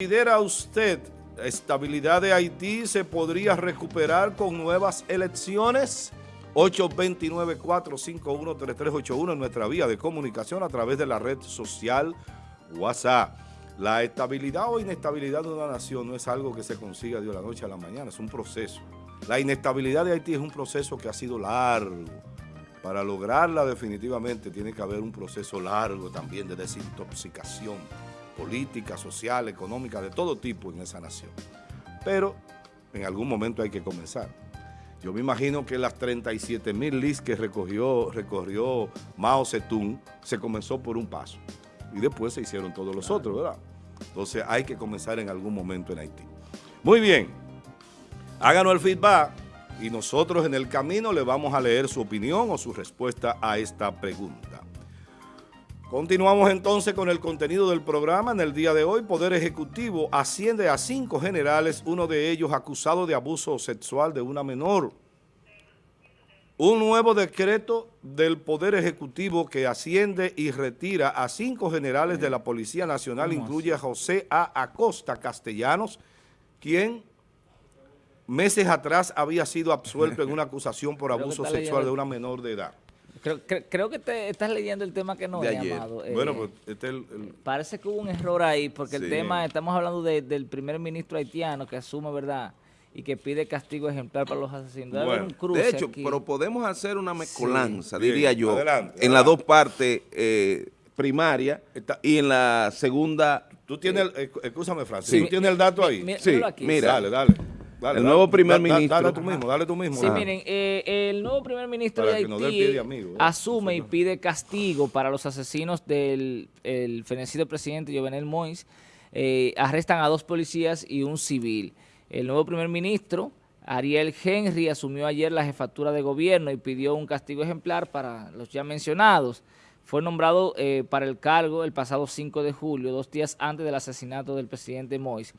¿Considera usted estabilidad de Haití se podría recuperar con nuevas elecciones? 829-451-3381 en nuestra vía de comunicación a través de la red social WhatsApp. La estabilidad o inestabilidad de una nación no es algo que se consiga de la noche a la mañana, es un proceso. La inestabilidad de Haití es un proceso que ha sido largo. Para lograrla definitivamente tiene que haber un proceso largo también de desintoxicación política, social, económica, de todo tipo en esa nación. Pero en algún momento hay que comenzar. Yo me imagino que las 37 mil lis que recogió, recorrió Mao Zedong se comenzó por un paso y después se hicieron todos los otros, ¿verdad? Entonces hay que comenzar en algún momento en Haití. Muy bien, háganos el feedback y nosotros en el camino le vamos a leer su opinión o su respuesta a esta pregunta. Continuamos entonces con el contenido del programa. En el día de hoy, Poder Ejecutivo asciende a cinco generales, uno de ellos acusado de abuso sexual de una menor. Un nuevo decreto del Poder Ejecutivo que asciende y retira a cinco generales de la Policía Nacional incluye a José A. Acosta Castellanos, quien meses atrás había sido absuelto en una acusación por abuso sexual de una menor de edad. Creo, creo, que te estás leyendo el tema que no he llamado. Bueno, pues este el, Parece que hubo un error ahí, porque el tema, estamos hablando del primer ministro haitiano que asume, ¿verdad?, y que pide castigo ejemplar para los asesinos. de hecho, pero podemos hacer una mezcolanza, diría yo, en las dos partes eh, primarias y en la segunda... Tú tienes, el, eh, escúchame, Francis, ¿tú tienes el dato ahí? sí, mira. Dale, dale el nuevo primer ministro. Dale tú mismo, dale tú mismo. Sí, miren, eh, el nuevo primer ministro de Haití ¿eh? asume y pide castigo para los asesinos del el fenecido presidente Jovenel Moïse. Eh, arrestan a dos policías y un civil. El nuevo primer ministro, Ariel Henry, asumió ayer la jefatura de gobierno y pidió un castigo ejemplar para los ya mencionados. Fue nombrado para el cargo el pasado 5 de julio, dos días antes del asesinato del presidente Moïse.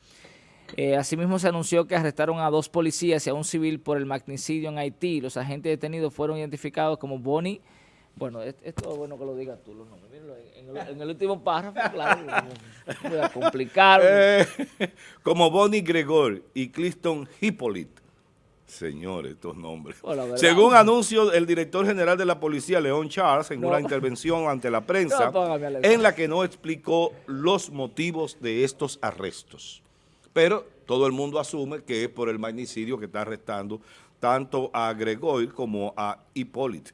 Eh, asimismo, se anunció que arrestaron a dos policías y a un civil por el magnicidio en Haití. Los agentes detenidos fueron identificados como Bonnie. Bueno, esto es bueno que lo digas tú, los nombres. En, el, último párrafo, claro, voy a complicar. Eh, como Bonnie Gregor y Cliston Hippolyte. Señores, estos nombres. Oh, Según anunció el director general de la policía, León Charles, en una intervención ante la prensa, en la que no explicó los motivos de estos arrestos. Pero todo el mundo asume que es por el magnicidio que está arrestando tanto a Gregory como a Hipólito.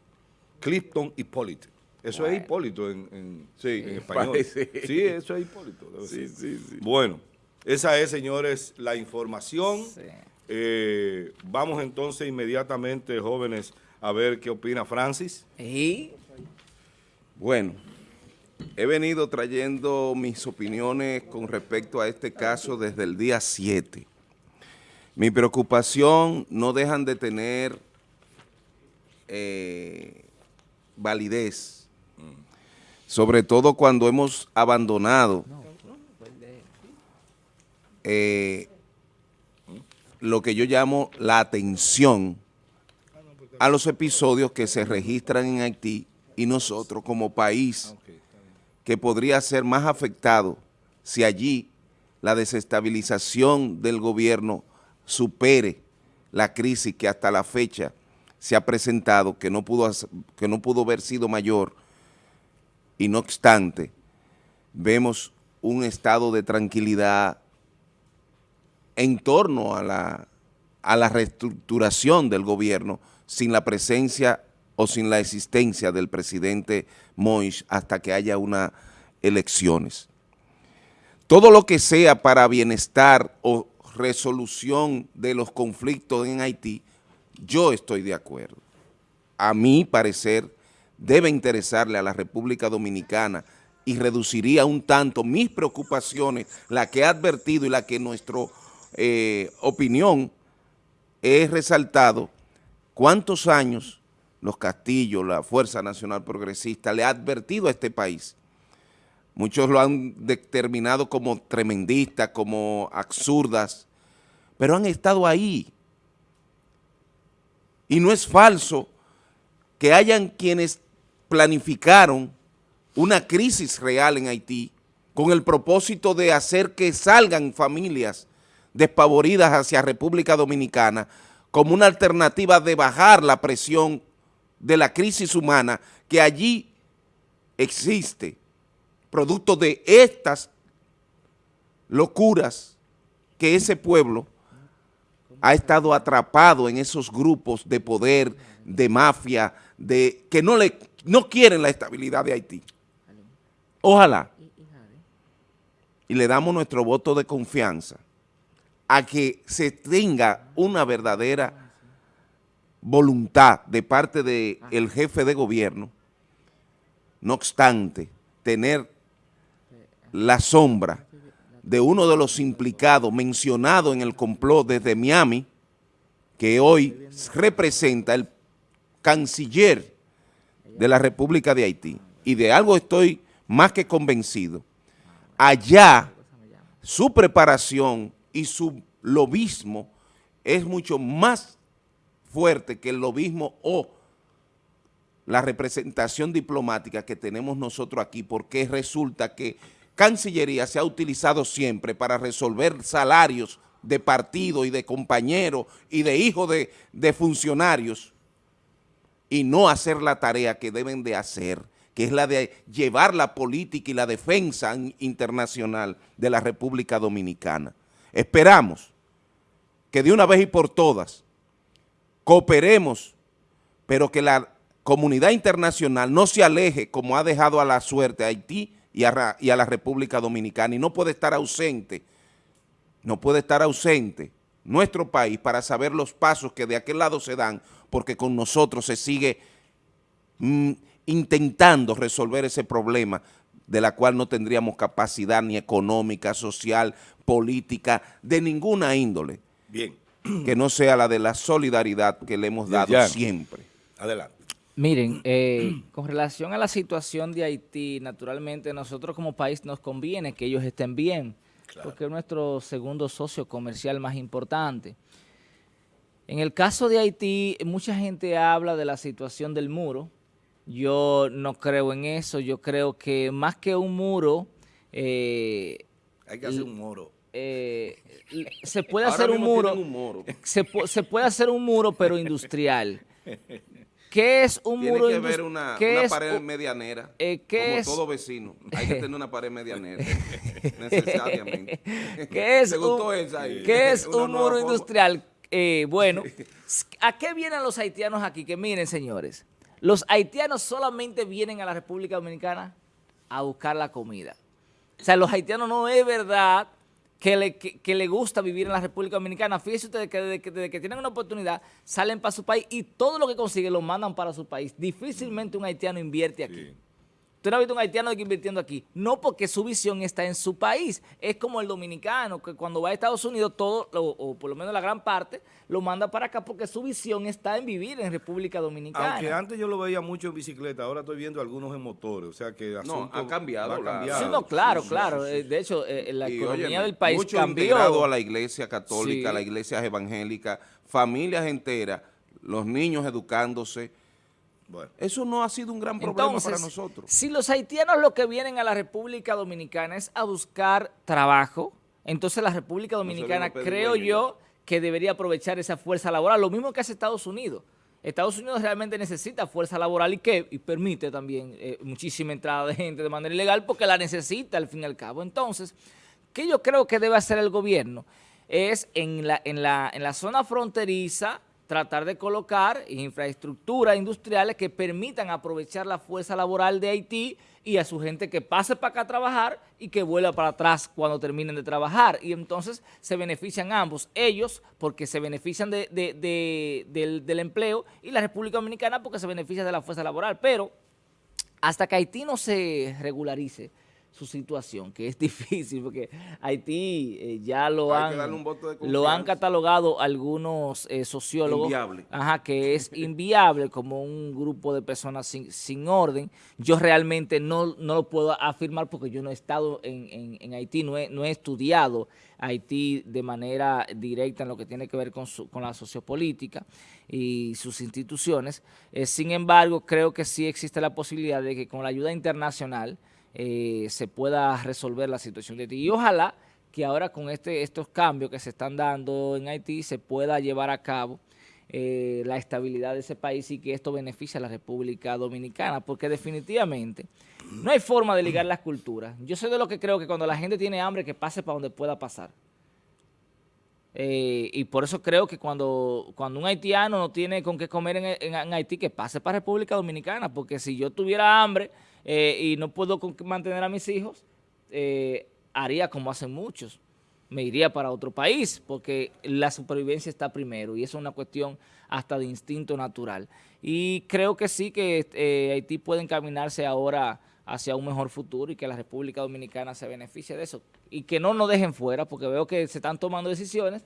Clifton Hipólito. Eso es Hipólito en, español. Sí, eso es Hipólito. Sí, sí, sí. Bueno, esa es, señores, la información. Eh, vamos entonces inmediatamente, jóvenes, a ver qué opina Francis. ¿Y? Bueno, He venido trayendo mis opiniones con respecto a este caso desde el día 7. Mi preocupación no dejan de tener eh, validez, sobre todo cuando hemos abandonado eh, lo que yo llamo la atención a los episodios que se registran en Haití y nosotros como país que podría ser más afectado si allí la desestabilización del gobierno supere la crisis que hasta la fecha se ha presentado, que no pudo, que no pudo haber sido mayor, y no obstante, vemos un estado de tranquilidad en torno a la, a la reestructuración del gobierno sin la presencia o sin la existencia del presidente Moïse hasta que haya unas elecciones. Todo lo que sea para bienestar o resolución de los conflictos en Haití, yo estoy de acuerdo. A mi parecer, debe interesarle a la República Dominicana y reduciría un tanto mis preocupaciones, la que he advertido y la que nuestra eh, opinión he resaltado, cuántos años los Castillos, la Fuerza Nacional Progresista, le ha advertido a este país. Muchos lo han determinado como tremendistas, como absurdas, pero han estado ahí. Y no es falso que hayan quienes planificaron una crisis real en Haití con el propósito de hacer que salgan familias despavoridas hacia República Dominicana como una alternativa de bajar la presión de la crisis humana que allí existe, producto de estas locuras que ese pueblo ha estado atrapado en esos grupos de poder, de mafia, de que no, le, no quieren la estabilidad de Haití. Ojalá. Y le damos nuestro voto de confianza a que se tenga una verdadera voluntad de parte del jefe de gobierno, no obstante, tener la sombra de uno de los implicados mencionado en el complot desde Miami, que hoy representa el canciller de la República de Haití. Y de algo estoy más que convencido. Allá, su preparación y su lobismo es mucho más fuerte que el lobismo o la representación diplomática que tenemos nosotros aquí, porque resulta que Cancillería se ha utilizado siempre para resolver salarios de partido y de compañeros y de hijos de, de funcionarios y no hacer la tarea que deben de hacer, que es la de llevar la política y la defensa internacional de la República Dominicana. Esperamos que de una vez y por todas cooperemos, pero que la comunidad internacional no se aleje como ha dejado a la suerte a Haití y a, la República Dominicana y no puede estar ausente, no puede estar ausente nuestro país para saber los pasos que de aquel lado se dan, porque con nosotros se sigue mm, intentando resolver ese problema de la cual no tendríamos capacidad ni económica, social, política, de ninguna índole. Bien. Que no sea la de la solidaridad que le hemos dado siempre. Adelante. Miren, eh, con relación a la situación de Haití, naturalmente nosotros como país nos conviene que ellos estén bien, porque es nuestro segundo socio comercial más importante. En el caso de Haití, mucha gente habla de la situación del muro. Yo no creo en eso. Yo creo que más que un muro... Eh, Hay que hacer un muro. Eh, se puede hacer un muro, un muro. Se, se puede hacer un muro, pero industrial. ¿Qué es un muro Tiene que haber una, una pared medianera, eh, como todo vecino. Hay que tener una pared medianera, necesariamente. ¿Qué es un, ¿qué es un muro industrial? Eh, bueno, ¿a qué vienen los haitianos aquí? Que miren, señores, los haitianos solamente vienen a la República Dominicana a buscar la comida. O sea, los haitianos no es verdad que le, que, le, gusta vivir en la República Dominicana. Fíjense ustedes que desde, que tienen una oportunidad salen para su país y todo lo que consiguen lo mandan para su país. Difícilmente un haitiano invierte aquí. Usted no ha visto un haitiano invirtiendo aquí. No porque su visión está en su país. Es como el dominicano, que cuando va a Estados Unidos, todo, o, por lo menos la gran parte, lo manda para acá porque su visión está en vivir en República Dominicana. Aunque antes yo lo veía mucho en bicicleta, ahora estoy viendo algunos en motores. O sea que no, ha cambiado. Ha cambiado. Sí, no, claro, claro. Eh, de hecho, eh, la economía del país mucho cambió. integrado a la iglesia católica, a la iglesia evangélica, familias enteras, los niños educándose, eso no ha sido un gran problema para nosotros. Si los haitianos lo que vienen a la República Dominicana es a buscar trabajo, entonces la República Dominicana creo yo que debería aprovechar esa fuerza laboral, lo mismo que hace Estados Unidos. Estados Unidos realmente necesita fuerza laboral y que y permite también eh, muchísima entrada de gente de manera ilegal porque la necesita al fin y al cabo. Entonces, ¿qué yo creo que debe hacer el gobierno? Es en la, en la, en la zona fronteriza tratar de colocar infraestructuras industriales que permitan aprovechar la fuerza laboral de Haití y a su gente que pase para acá a trabajar y que vuelva para atrás cuando terminen de trabajar. Y entonces se benefician ambos, ellos porque se benefician de, del, del empleo y la República Dominicana porque se beneficia de la fuerza laboral. Pero hasta que Haití no se regularice, su situación, que es difícil, porque Haití eh, ya lo han, lo han catalogado algunos eh, sociólogos, Ajá, que es inviable como un grupo de personas sin, orden. Yo realmente no, no, lo puedo afirmar porque yo no he estado en, en, Haití, no he, no he, estudiado Haití de manera directa en lo que tiene que ver con, su, con la sociopolítica y sus instituciones. Eh, sin embargo, creo que sí existe la posibilidad de que con la ayuda internacional, eh, se pueda resolver la situación de Haití. Y ojalá que ahora con este, estos cambios que se están dando en Haití se pueda llevar a cabo eh, la estabilidad de ese país y que esto beneficie a la República Dominicana, porque definitivamente no hay forma de ligar las culturas. Yo soy de lo que creo que cuando la gente tiene hambre, que pase para donde pueda pasar. Eh, y por eso creo que cuando, cuando un haitiano no tiene con qué comer en, Haití, que pase para República Dominicana, porque si yo tuviera hambre eh, y no puedo mantener a mis hijos, haría como hacen muchos me iría para otro país, porque la supervivencia está primero y eso es una cuestión hasta de instinto natural. Y creo que sí que eh, Haití puede encaminarse ahora hacia un mejor futuro y que la República Dominicana se beneficie de eso. Y que no nos dejen fuera, porque veo que se están tomando decisiones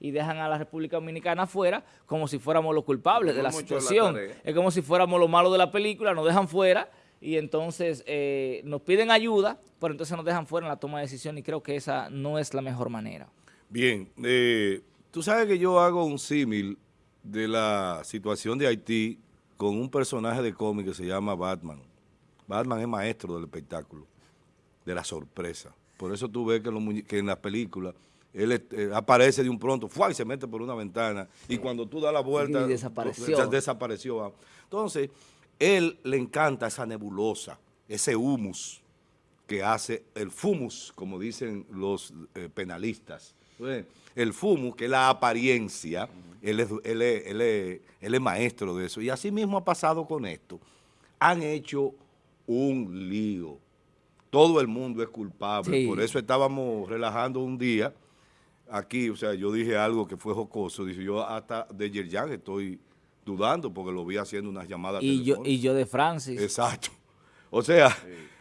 y dejan a la República Dominicana fuera como si fuéramos los culpables de la situación. es como si fuéramos los malos de la película, nos dejan fuera y entonces eh, nos piden ayuda, pero entonces nos dejan fuera en la toma de decisión y creo que esa no es la mejor manera. Bien, eh, tú sabes que yo hago un símil de la situación de Haití con un personaje de cómic que se llama Batman. Batman es maestro del espectáculo, de la sorpresa. Por eso tú ves que, en las películas él eh, aparece de un pronto, ¡fua! y se mete por una ventana, y cuando tú das la vuelta, y desapareció. desapareció. Entonces, él le encanta esa nebulosa, ese humus que hace el fumus, como dicen los eh, penalistas. El fumus, que es la apariencia, él es, maestro de eso. Y así mismo ha pasado con esto. Han hecho un lío. Todo el mundo es culpable. Por eso estábamos relajando un día aquí, o sea, yo dije algo que fue jocoso. Dice, yo hasta de Yerjan estoy dudando porque lo vi haciendo unas llamadas y yo Y yo de Francis. Exacto. O sea,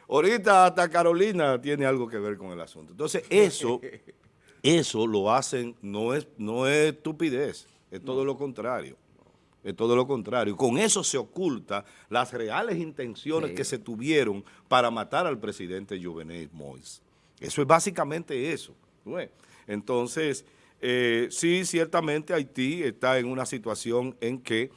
ahorita hasta Carolina tiene algo que ver con el asunto. Entonces, eso, eso lo hacen, no es, no es estupidez, es todo lo contrario. Es todo lo contrario. Con eso se oculta las reales intenciones que se tuvieron para matar al presidente Jovenel Mois. Eso es básicamente eso. Entonces, eh, sí, ciertamente Haití está en una situación en que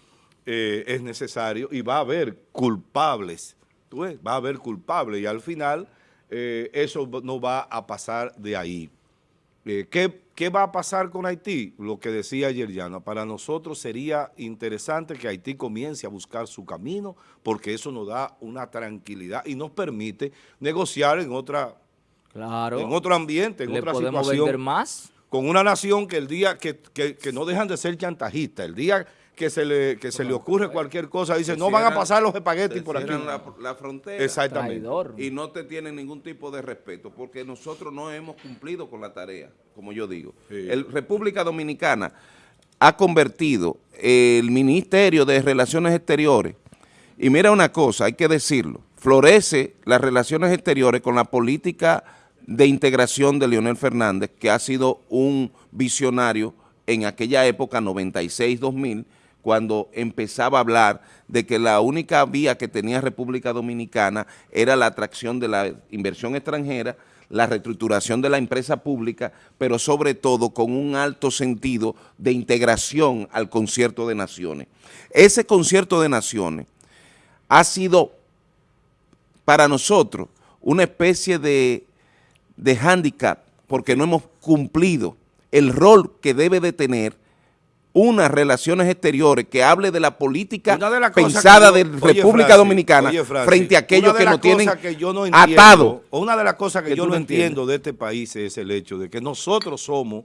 eh, es necesario y va a haber culpables, va a haber culpables y al final eh, eso no va a pasar de ahí. ¿qué, va a pasar con Haití? Lo que decía ayer Llano, para nosotros sería interesante que Haití comience a buscar su camino porque eso nos da una tranquilidad y nos permite negociar en otra Claro. En otro ambiente, en otra situación. más? Con una nación que el día que, no dejan de ser chantajistas, el día que se le, que se le ocurre cualquier cosa, dice, no van a pasar los espaguetis por aquí. La, la frontera. Exactamente. Y no te tienen ningún tipo de respeto, porque nosotros no hemos cumplido con la tarea, como yo digo. El República Dominicana ha convertido el Ministerio de Relaciones Exteriores, y mira una cosa, hay que decirlo, florece las relaciones exteriores con la política de integración de Leonel Fernández, que ha sido un visionario en aquella época, 96-2000, cuando empezaba a hablar de que la única vía que tenía República Dominicana era la atracción de la inversión extranjera, la reestructuración de la empresa pública, pero sobre todo con un alto sentido de integración al concierto de naciones. Ese concierto de naciones ha sido para nosotros una especie de de hándicap porque no hemos cumplido el rol que debe de tener unas relaciones exteriores que hable de la política pensada de, República Dominicana frente a aquellos que nos tienen atado. Una de las cosas que, yo no entiendo de este país es el hecho de que nosotros somos,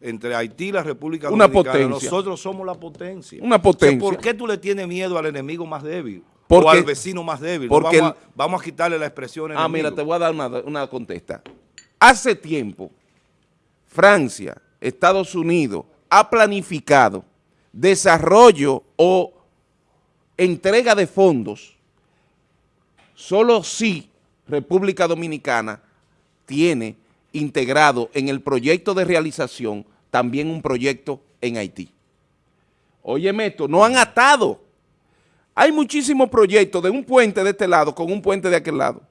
entre Haití y la República Dominicana, nosotros somos la potencia. Una potencia. ¿Por qué tú le tienes miedo al enemigo más débil? o al vecino más débil. Porque vamos, a, quitarle la expresión Ah, mira, te voy a dar una, una contesta. Hace tiempo, Francia, Estados Unidos, ha planificado desarrollo o entrega de fondos solo si República Dominicana tiene integrado en el proyecto de realización también un proyecto en Haití. Óyeme esto, no han atado. Hay muchísimos proyectos de un puente de este lado con un puente de aquel lado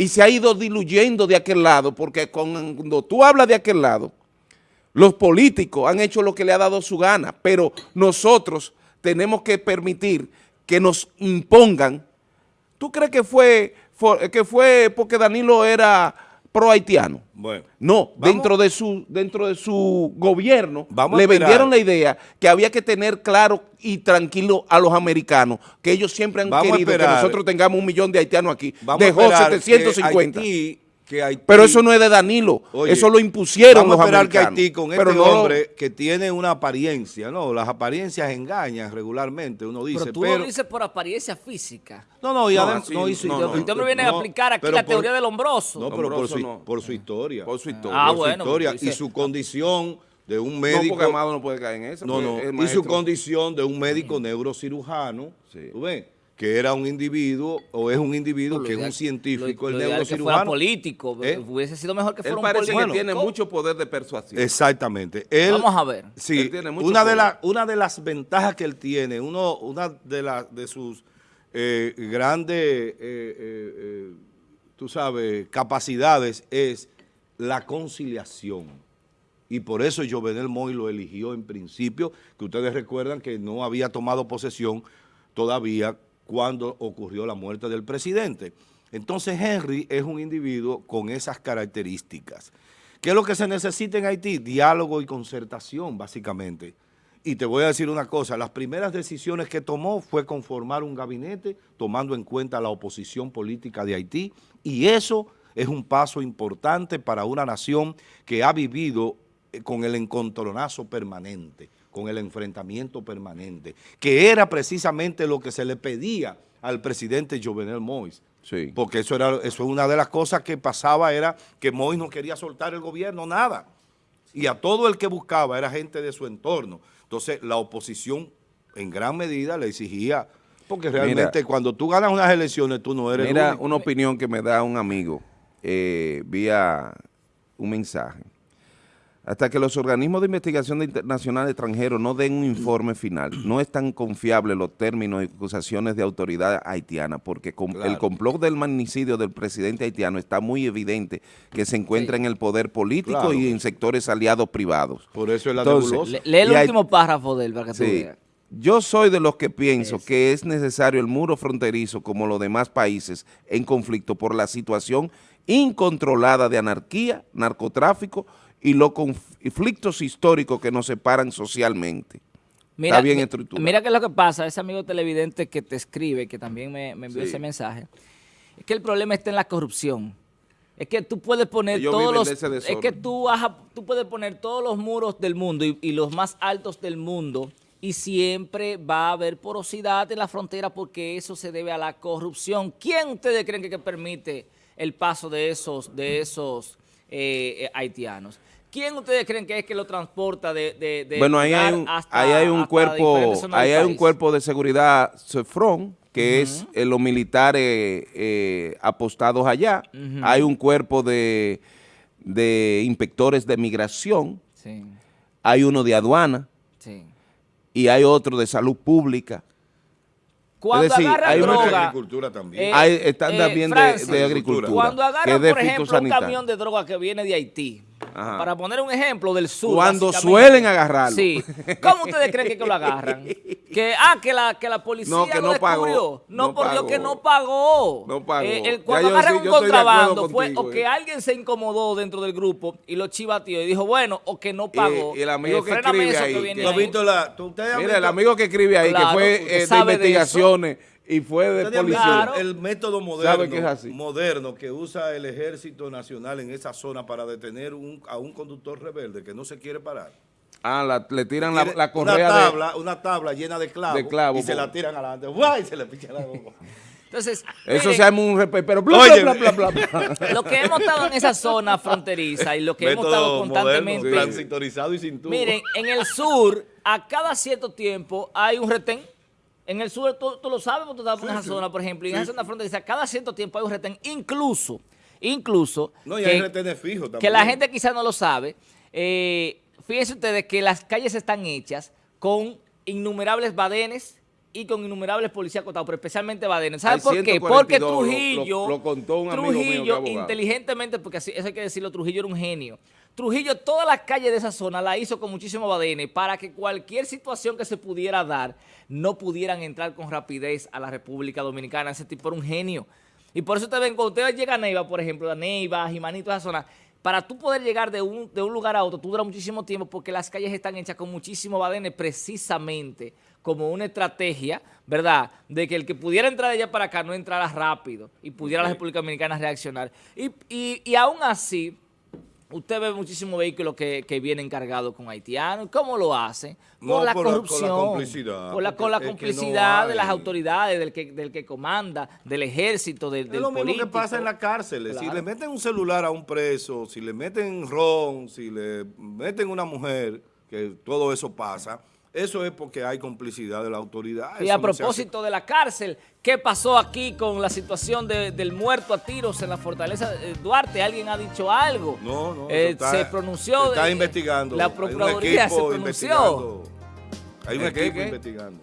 y se ha ido diluyendo de aquel lado, porque cuando tú hablas de aquel lado, los políticos han hecho lo que le ha dado su gana, pero nosotros tenemos que permitir que nos impongan. ¿Tú crees que fue que fue porque Danilo era pro haitiano. Bueno, no, dentro de su dentro de su gobierno le vendieron la idea que había que tener claro y tranquilo a los americanos, que ellos siempre han querido que nosotros tengamos un millón de haitianos aquí. Dejó 750. Pero eso no es de Danilo, eso lo impusieron los americanos. que Haití con este hombre que tiene una apariencia, ¿no? Las apariencias engañan regularmente, uno dice. Pero tú lo dices por apariencia física. No, no, y además no, hizo, no, Usted me viene a aplicar aquí la teoría del hombroso. No, pero por su, por su historia. Por su historia. Ah, bueno. Su historia y su condición de un médico. No, porque Amado no puede caer en eso. No, no. Y su condición de un médico neurocirujano. Sí. ¿Tú ves? Que era un individuo o es un individuo que es un científico, el neurocirujano. Que fuera político, ¿Eh? hubiese sido mejor que fuera un político. que tiene mucho poder de persuasión. Exactamente. Vamos a ver. Sí, una, de una de las ventajas que él tiene, uno, una de, las de sus eh, grandes, eh, tú sabes, capacidades es la conciliación. Y por eso Jovenel Moy lo eligió en principio, que ustedes recuerdan que no había tomado posesión todavía cuando ocurrió la muerte del presidente. Entonces Henry es un individuo con esas características. ¿Qué es lo que se necesita en Haití? Diálogo y concertación, básicamente. Y te voy a decir una cosa, las primeras decisiones que tomó fue conformar un gabinete tomando en cuenta la oposición política de Haití y eso es un paso importante para una nación que ha vivido eh, con el encontronazo permanente con el enfrentamiento permanente, que era precisamente lo que se le pedía al presidente Jovenel Mois. Sí. Porque eso era eso es una de las cosas que pasaba, era que Mois no quería soltar el gobierno, nada. Y a todo el que buscaba era gente de su entorno. Entonces, la oposición en gran medida le exigía, porque realmente cuando tú ganas unas elecciones, tú no eres Mira una opinión que me da un amigo eh, vía un mensaje. Hasta que los organismos de investigación internacional extranjeros no den un informe final, no es tan confiable los términos y acusaciones de autoridad haitiana, porque el complot del magnicidio del presidente haitiano está muy evidente que se encuentra en el poder político y en sectores aliados privados. Por eso es la Entonces, Lee el último párrafo del para que sí, Yo soy de los que pienso que es necesario el muro fronterizo como los demás países en conflicto por la situación incontrolada de anarquía, narcotráfico y los conflictos históricos que nos separan socialmente. Mira, Está bien estructurado. Mira qué es lo que pasa, ese amigo televidente que te escribe, que también me, envió ese mensaje, es que el problema está en la corrupción. Es que tú puedes poner todos los... Es que tú, tú puedes poner todos los muros del mundo y, y los más altos del mundo y siempre va a haber porosidad en la frontera porque eso se debe a la corrupción. ¿Quién ustedes creen que, permite el paso de esos, de esos eh, eh, haitianos? ¿Quién ustedes creen que es que lo transporta de, de, bueno, ahí hay un, ahí hay un cuerpo, ahí hay un cuerpo de seguridad CEFRON, que es eh, los militares eh, apostados allá. Hay un cuerpo de, de inspectores de migración. Sí. Hay uno de aduana. Sí. Y hay otro de salud pública. Cuando es decir, hay droga, de agricultura también. Eh, hay, están también de, de, agricultura. Cuando agarran, por ejemplo, un camión de droga que viene de Haití, para poner un ejemplo del sur. Cuando suelen agarrarlo. Sí. ¿Cómo ustedes creen que, lo agarran? Que, ah, que la, que la policía no, que no Pagó, no, por Dios que no pagó. No pagó. Eh, cuando agarran un contrabando fue o que eh. alguien se incomodó dentro del grupo y lo chivateó y dijo, bueno, o que no pagó. Y, el amigo que escribe ahí. Que, mira, el amigo que escribe ahí, que fue de investigaciones y fue de policía. El método moderno, moderno que usa el Ejército Nacional en esa zona para detener a un conductor rebelde que no se quiere parar. Ah, le tiran la, la, correa una tabla, Una tabla llena de clavos, y se la tiran adelante. ¡Guay! Y se le picha la boca. Entonces, eso se llama un respeto, pero bla, bla, bla, bla, Lo que hemos estado en esa zona fronteriza y lo que hemos estado constantemente. Moderno, y sin Miren, en el sur, a cada cierto tiempo hay un retén en el sur, tú, lo sabes, tú estás en esa zona, por ejemplo, y en esa zona fronteriza, cada cierto tiempo hay un retén, incluso, incluso... No, y hay retenes fijos también. Que la gente quizás no lo sabe. Eh, fíjense ustedes que las calles están hechas con innumerables badenes y con innumerables policías acotados, pero especialmente badenes. ¿Sabes por qué? Porque Trujillo, lo, contó un Trujillo inteligentemente, porque así, eso hay que decirlo, Trujillo era un genio. Trujillo todas las calles de esa zona la hizo con muchísimo badene para que cualquier situación que se pudiera dar no pudieran entrar con rapidez a la República Dominicana. Ese tipo era un genio. Y por eso te ven, cuando usted llega a Neiva, por ejemplo, a Neiva, Jimanito, esa zona, para tú poder llegar de un, de un lugar a otro, tú dura muchísimo tiempo porque las calles están hechas con muchísimos badenes precisamente como una estrategia, ¿verdad?, de que el que pudiera entrar de allá para acá no entrara rápido y pudiera la República Dominicana reaccionar. Y, y, y aún así, usted ve muchísimos vehículos que, que vienen cargados con haitianos. ¿Cómo lo hacen? Por la corrupción. con la complicidad. Por la, con la complicidad de las autoridades, del que, del que comanda, del ejército, del, Es lo mismo que pasa en la cárcel. Si le meten un celular a un preso, si le meten ron, si le meten una mujer, que todo eso pasa eso es porque hay complicidad de la autoridad. Y a propósito de la cárcel, ¿qué pasó aquí con la situación del muerto a tiros en la fortaleza de Duarte? ¿Alguien ha dicho algo? No, no. Eh, se pronunció. está investigando. La Procuraduría se pronunció. Hay un equipo investigando.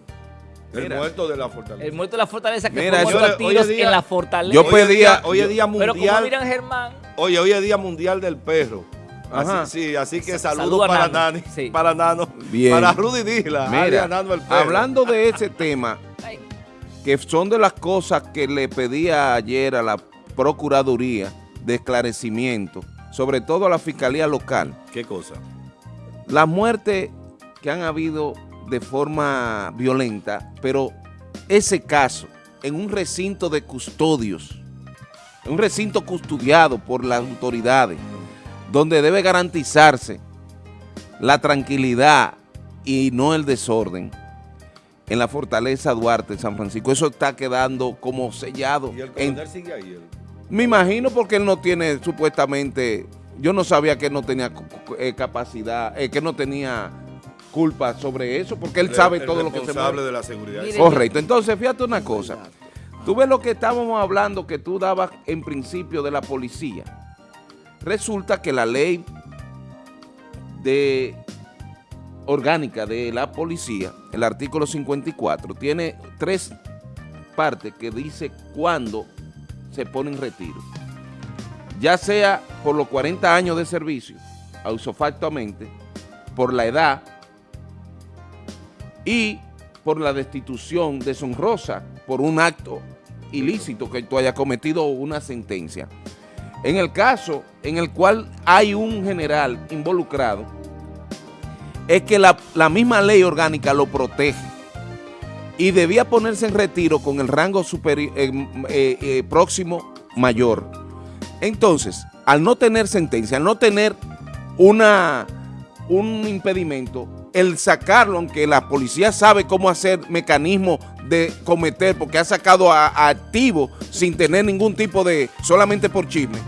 El muerto de la fortaleza. El muerto de la fortaleza que fue muerto a tiros en la fortaleza. Yo pedía, hoy es día mundial. Pero como miran Germán. Oye, hoy es día mundial del perro. Así, sí, así que saludos para Nani, para Nano, para Rudy Dila, Mira, hablando de ese tema, que son de las cosas que le pedía ayer a la Procuraduría de esclarecimiento, sobre todo a la Fiscalía Local. ¿Qué cosa? Las muertes que han habido de forma violenta, pero ese caso en un recinto de custodios, un recinto custodiado por las autoridades, donde debe garantizarse la tranquilidad y no el desorden en la Fortaleza Duarte, San Francisco. Eso está quedando como sellado. ¿Y el sigue ahí? Me imagino porque él no tiene supuestamente... Yo no sabía que él no tenía eh, capacidad, eh, que no tenía culpa sobre eso, porque él sabe todo lo que se mueve. de la seguridad. Correcto. Entonces, fíjate una cosa. Tú ves lo que estábamos hablando que tú dabas en principio de la policía. Resulta que la ley de orgánica de la policía, el artículo 54, tiene tres partes que dice cuándo se pone en retiro. Ya sea por los 40 años de servicio, ausofactuamente, por la edad y por la destitución deshonrosa por un acto ilícito que tú hayas cometido o una sentencia. En el caso en el cual hay un general involucrado, es que la, misma ley orgánica lo protege y debía ponerse en retiro con el rango superior, eh, eh, eh, próximo mayor. Entonces, al no tener sentencia, al no tener una, un impedimento, el sacarlo, aunque la policía sabe cómo hacer mecanismos de cometer, porque ha sacado a, activo sin tener ningún tipo de, solamente por chisme,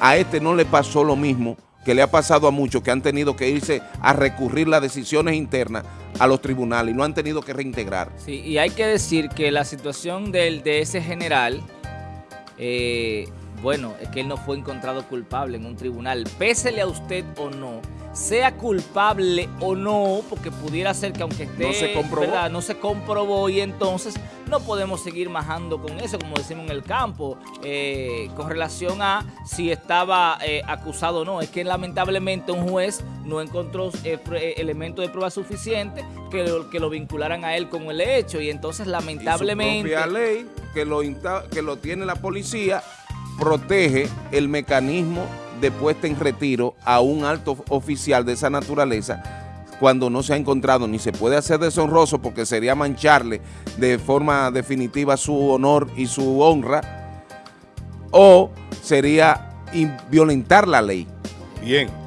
a este no le pasó lo mismo que le ha pasado a muchos que han tenido que irse a recurrir las decisiones internas a los tribunales y no han tenido que reintegrar. Sí, y hay que decir que la situación del, de ese general, eh, bueno, es que él no fue encontrado culpable en un tribunal, pésele a usted o no, sea culpable o no, porque pudiera ser que aunque esté, no se comprobó, no se comprobó y entonces no podemos seguir majando con eso, como decimos en el campo, eh, con relación a si estaba eh, acusado o no. Es que lamentablemente un juez no encontró eh, elementos de prueba suficiente que lo, que lo vincularan a él con el hecho. Y entonces lamentablemente... Y su propia ley que lo, que lo tiene la policía protege el mecanismo de puesta en retiro a un alto oficial de esa naturaleza cuando no se ha encontrado ni se puede hacer deshonroso porque sería mancharle de forma definitiva su honor y su honra o sería violentar la ley. Bien.